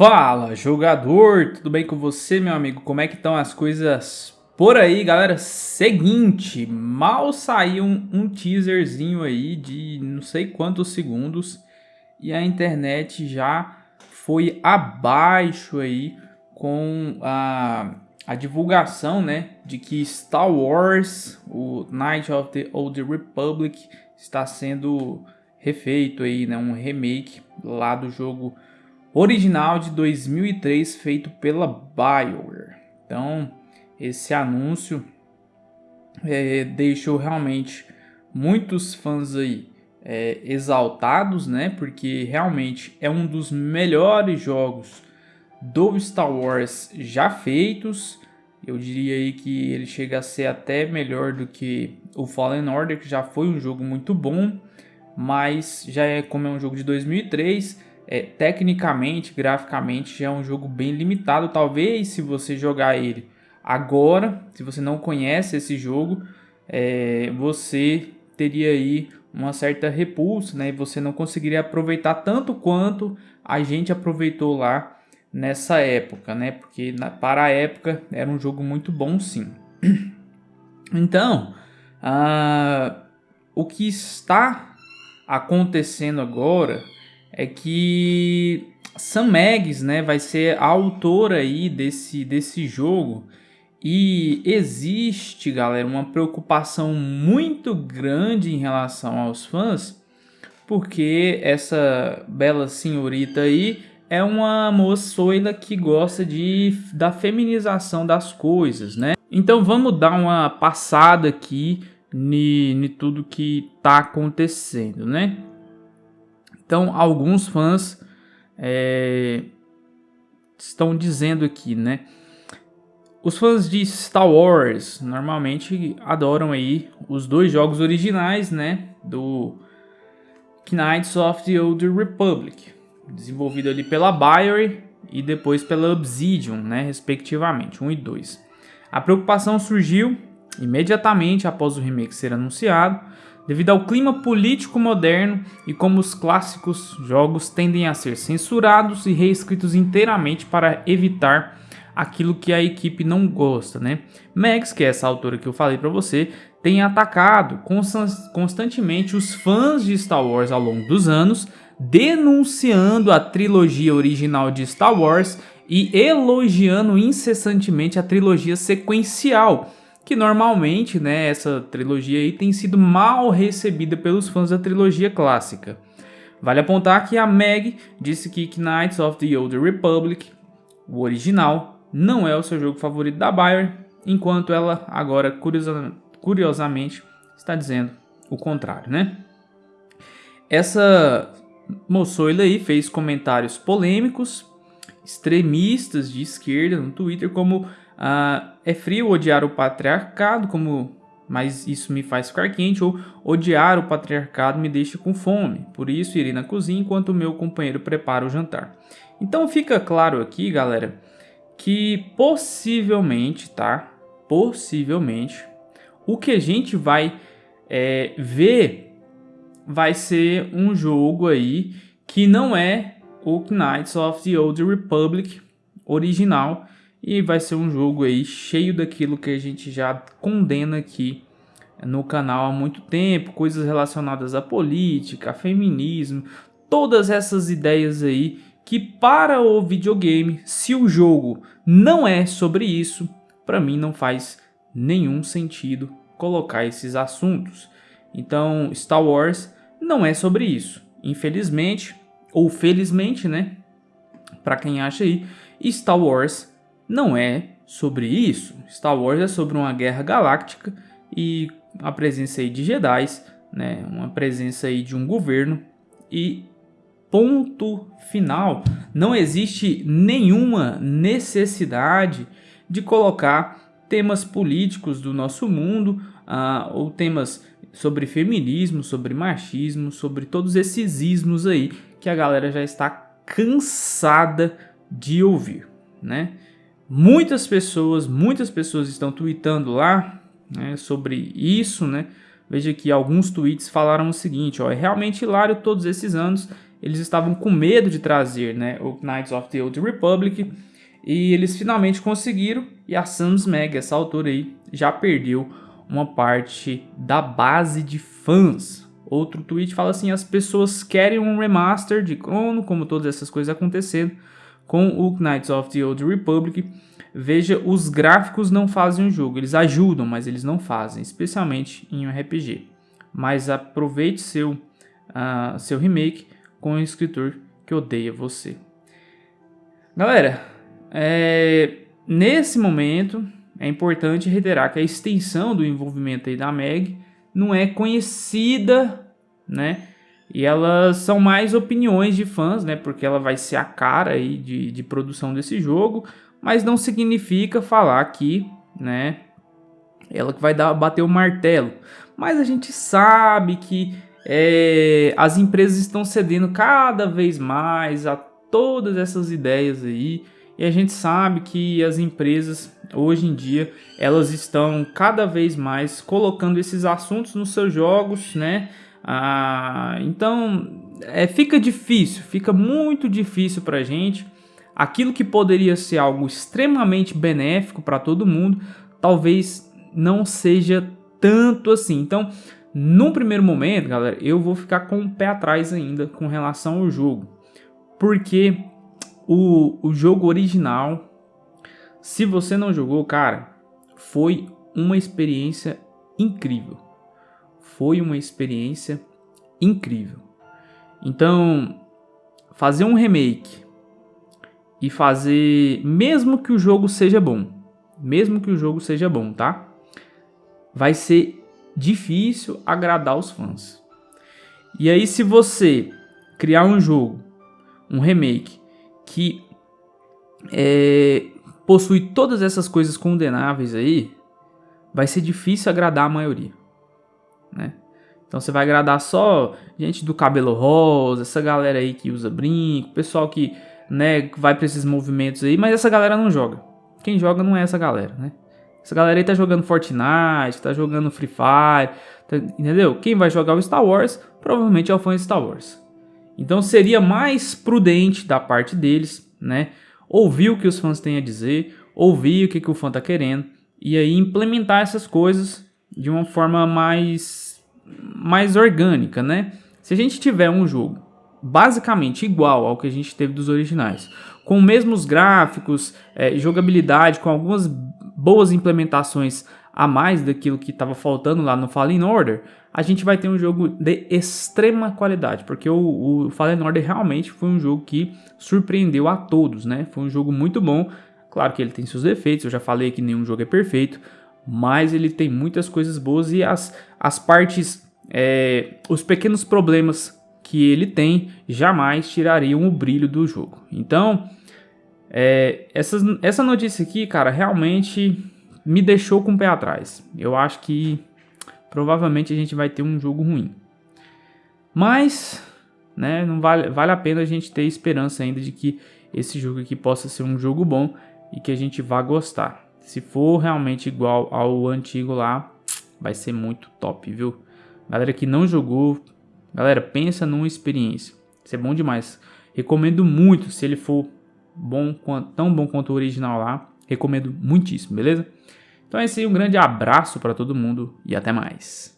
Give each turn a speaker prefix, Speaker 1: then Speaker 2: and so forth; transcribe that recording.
Speaker 1: Fala, jogador! Tudo bem com você, meu amigo? Como é que estão as coisas por aí, galera? Seguinte, mal saiu um, um teaserzinho aí de não sei quantos segundos e a internet já foi abaixo aí com a, a divulgação, né, de que Star Wars, o Knight of the Old Republic, está sendo refeito aí, né, um remake lá do jogo original de 2003 feito pela BioWare. Então, esse anúncio é, deixou realmente muitos fãs aí é, exaltados, né? Porque realmente é um dos melhores jogos do Star Wars já feitos. Eu diria aí que ele chega a ser até melhor do que o Fallen Order, que já foi um jogo muito bom, mas já é como é um jogo de 2003 é, tecnicamente, graficamente, já é um jogo bem limitado. Talvez se você jogar ele agora, se você não conhece esse jogo, é, você teria aí uma certa repulsa, né? E você não conseguiria aproveitar tanto quanto a gente aproveitou lá nessa época, né? Porque na, para a época era um jogo muito bom, sim. Então, uh, o que está acontecendo agora é que Sam Meggs, né, vai ser a autora aí desse, desse jogo e existe, galera, uma preocupação muito grande em relação aos fãs, porque essa bela senhorita aí é uma moçoila que gosta de, da feminização das coisas, né? Então vamos dar uma passada aqui em tudo que tá acontecendo, né? Então, alguns fãs é, estão dizendo aqui, né? Os fãs de Star Wars normalmente adoram aí os dois jogos originais, né? Do Knights of the Old Republic, desenvolvido ali pela BioWare e depois pela Obsidian, né? Respectivamente, 1 e 2. A preocupação surgiu imediatamente após o remake ser anunciado, devido ao clima político moderno e como os clássicos jogos tendem a ser censurados e reescritos inteiramente para evitar aquilo que a equipe não gosta, né? Max, que é essa autora que eu falei para você, tem atacado constantemente os fãs de Star Wars ao longo dos anos, denunciando a trilogia original de Star Wars e elogiando incessantemente a trilogia sequencial, que normalmente, né, essa trilogia aí tem sido mal recebida pelos fãs da trilogia clássica. Vale apontar que a Meg disse que Knights of the Old Republic, o original, não é o seu jogo favorito da Bayer, enquanto ela agora, curiosa, curiosamente, está dizendo o contrário, né? Essa moçoila aí fez comentários polêmicos, extremistas de esquerda no Twitter, como Uh, é frio odiar o patriarcado, como mas isso me faz ficar quente, ou odiar o patriarcado me deixa com fome. Por isso irei na cozinha enquanto meu companheiro prepara o jantar. Então fica claro aqui, galera, que possivelmente, tá? Possivelmente, o que a gente vai é, ver vai ser um jogo aí que não é o Knights of the Old Republic original, e vai ser um jogo aí cheio daquilo que a gente já condena aqui no canal há muito tempo, coisas relacionadas à política, a feminismo, todas essas ideias aí que para o videogame, se o jogo não é sobre isso, para mim não faz nenhum sentido colocar esses assuntos. Então, Star Wars não é sobre isso. Infelizmente, ou felizmente, né? Para quem acha aí, Star Wars não é sobre isso. Star Wars é sobre uma guerra galáctica e a presença aí de Jedi, né, uma presença aí de um governo e ponto final. Não existe nenhuma necessidade de colocar temas políticos do nosso mundo uh, ou temas sobre feminismo, sobre machismo, sobre todos esses ismos aí que a galera já está cansada de ouvir, né? Muitas pessoas, muitas pessoas estão tweetando lá né, sobre isso, né? Veja que alguns tweets falaram o seguinte, ó, é realmente hilário todos esses anos eles estavam com medo de trazer né, o Knights of the Old Republic e eles finalmente conseguiram e a Samsmeg, essa autora aí, já perdeu uma parte da base de fãs. Outro tweet fala assim, as pessoas querem um remaster de Chrono, como todas essas coisas acontecendo, com o Knights of the Old Republic. Veja, os gráficos não fazem o jogo, eles ajudam, mas eles não fazem, especialmente em um RPG. Mas aproveite seu, uh, seu remake com o escritor que odeia você. Galera, é, nesse momento é importante reiterar que a extensão do envolvimento aí da Meg não é conhecida, né? E elas são mais opiniões de fãs, né? Porque ela vai ser a cara aí de, de produção desse jogo, mas não significa falar que, né? Ela que vai dar, bater o martelo. Mas a gente sabe que é, as empresas estão cedendo cada vez mais a todas essas ideias aí. E a gente sabe que as empresas hoje em dia elas estão cada vez mais colocando esses assuntos nos seus jogos, né? Ah, então é, fica difícil, fica muito difícil para a gente. Aquilo que poderia ser algo extremamente benéfico para todo mundo, talvez não seja tanto assim. Então, num primeiro momento, galera, eu vou ficar com o pé atrás ainda com relação ao jogo. Porque o, o jogo original, se você não jogou, cara, foi uma experiência incrível. Foi uma experiência incrível. Então, fazer um remake e fazer, mesmo que o jogo seja bom, mesmo que o jogo seja bom, tá? Vai ser difícil agradar os fãs. E aí, se você criar um jogo, um remake, que é, possui todas essas coisas condenáveis aí, vai ser difícil agradar a maioria, né? Então você vai agradar só gente do cabelo rosa, essa galera aí que usa brinco, pessoal que, né, vai para esses movimentos aí, mas essa galera não joga. Quem joga não é essa galera, né? Essa galera aí tá jogando Fortnite, tá jogando Free Fire, tá, entendeu? Quem vai jogar o Star Wars provavelmente é o fã de Star Wars. Então seria mais prudente da parte deles, né? Ouvir o que os fãs têm a dizer, ouvir o que, que o fã tá querendo e aí implementar essas coisas de uma forma mais, mais orgânica, né? Se a gente tiver um jogo basicamente igual ao que a gente teve dos originais, com mesmos gráficos, é, jogabilidade, com algumas boas implementações a mais daquilo que estava faltando lá no Fallen Order, a gente vai ter um jogo de extrema qualidade, porque o, o, Fallen Order realmente foi um jogo que surpreendeu a todos, né? Foi um jogo muito bom, claro que ele tem seus defeitos, eu já falei que nenhum jogo é perfeito, mas ele tem muitas coisas boas e as, as partes, é, os pequenos problemas que ele tem jamais tirariam o brilho do jogo. Então, é, essa, essa notícia aqui, cara, realmente me deixou com o pé atrás. Eu acho que provavelmente a gente vai ter um jogo ruim. Mas, né, não vale, vale a pena a gente ter esperança ainda de que esse jogo aqui possa ser um jogo bom e que a gente vá gostar. Se for realmente igual ao antigo lá, vai ser muito top, viu? Galera que não jogou, galera, pensa numa experiência. Isso é bom demais. Recomendo muito se ele for bom, tão bom quanto o original lá. Recomendo muitíssimo, beleza? Então é isso aí, um grande abraço para todo mundo e até mais.